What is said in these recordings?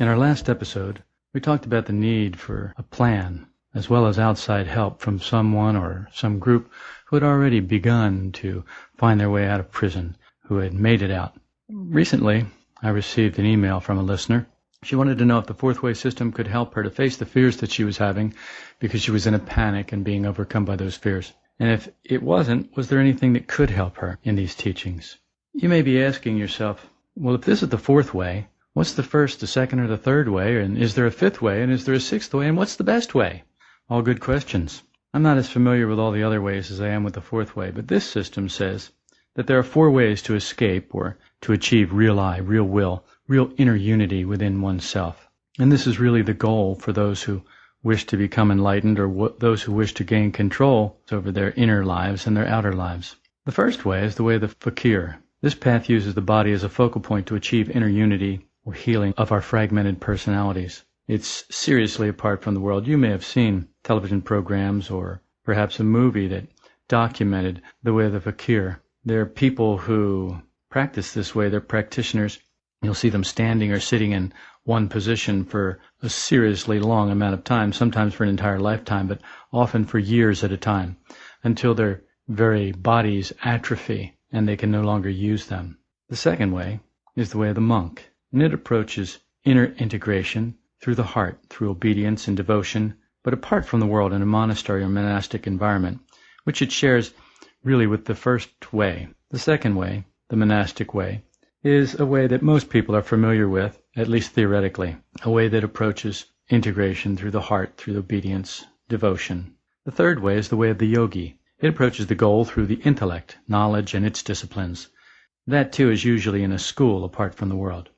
In our last episode, we talked about the need for a plan as well as outside help from someone or some group who had already begun to find their way out of prison, who had made it out. Recently, I received an email from a listener. She wanted to know if the fourth way system could help her to face the fears that she was having because she was in a panic and being overcome by those fears. And if it wasn't, was there anything that could help her in these teachings? You may be asking yourself, well, if this is the fourth way, what's the first, the second, or the third way? And is there a fifth way? And is there a sixth way? And what's the best way? All good questions. I'm not as familiar with all the other ways as I am with the fourth way, but this system says that there are four ways to escape or to achieve real I, real will, real inner unity within oneself. And this is really the goal for those who wish to become enlightened or w- those who wish to gain control over their inner lives and their outer lives. The first way is the way of the fakir, this path uses the body as a focal point to achieve inner unity or healing of our fragmented personalities. It's seriously apart from the world. You may have seen television programs or perhaps a movie that documented the way of the fakir. There are people who practice this way. They're practitioners. You'll see them standing or sitting in one position for a seriously long amount of time, sometimes for an entire lifetime, but often for years at a time, until their very bodies atrophy and they can no longer use them. The second way is the way of the monk, and it approaches inner integration through the heart, through obedience and devotion, but apart from the world in a monastery or monastic environment, which it shares really with the first way. The second way, the monastic way, is a way that most people are familiar with, at least theoretically, a way that approaches integration through the heart, through obedience, devotion. The third way is the way of the yogi, it approaches the goal through the intellect, knowledge, and its disciplines. That, too, is usually in a school apart from the world.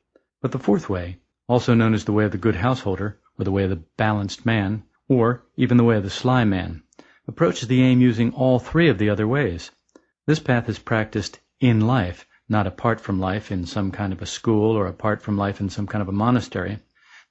But the fourth way, also known as the way of the good householder, or the way of the balanced man, or even the way of the sly man, approaches the aim using all three of the other ways. This path is practiced in life, not apart from life in some kind of a school or apart from life in some kind of a monastery.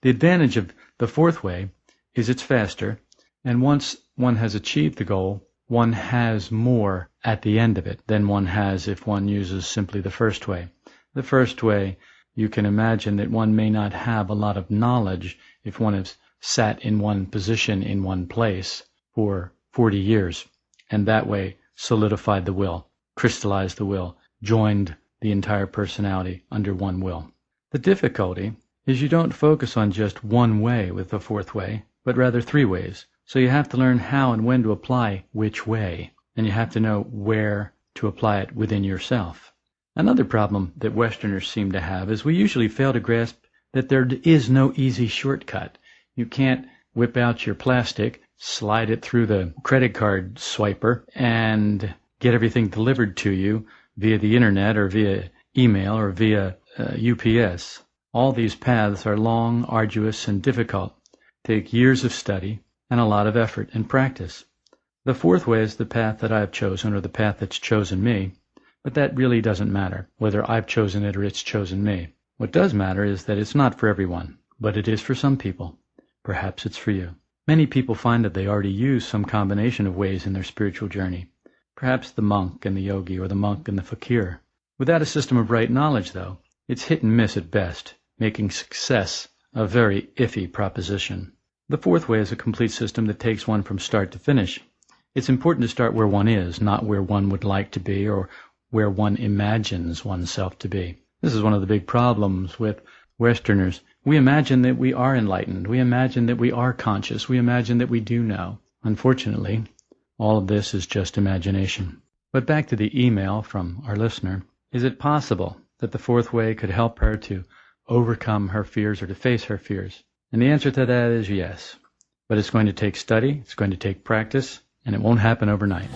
The advantage of the fourth way is it's faster, and once one has achieved the goal, one has more at the end of it than one has if one uses simply the first way. The first way, you can imagine that one may not have a lot of knowledge if one has sat in one position in one place for 40 years, and that way solidified the will, crystallized the will, joined the entire personality under one will. The difficulty is you don't focus on just one way with the fourth way, but rather three ways. So you have to learn how and when to apply which way, and you have to know where to apply it within yourself. Another problem that Westerners seem to have is we usually fail to grasp that there is no easy shortcut. You can't whip out your plastic, slide it through the credit card swiper, and get everything delivered to you via the internet or via email or via uh, UPS. All these paths are long, arduous, and difficult, take years of study, and a lot of effort and practice. The fourth way is the path that I have chosen or the path that's chosen me, but that really doesn't matter, whether I've chosen it or it's chosen me. What does matter is that it's not for everyone, but it is for some people. Perhaps it's for you. Many people find that they already use some combination of ways in their spiritual journey. Perhaps the monk and the yogi or the monk and the fakir. Without a system of right knowledge, though, it's hit and miss at best, making success a very iffy proposition. The fourth way is a complete system that takes one from start to finish. It's important to start where one is, not where one would like to be or where one imagines oneself to be. This is one of the big problems with Westerners. We imagine that we are enlightened. We imagine that we are conscious. We imagine that we do know. Unfortunately, all of this is just imagination. But back to the email from our listener. Is it possible that the fourth way could help her to overcome her fears or to face her fears? And the answer to that is yes. But it's going to take study, it's going to take practice, and it won't happen overnight.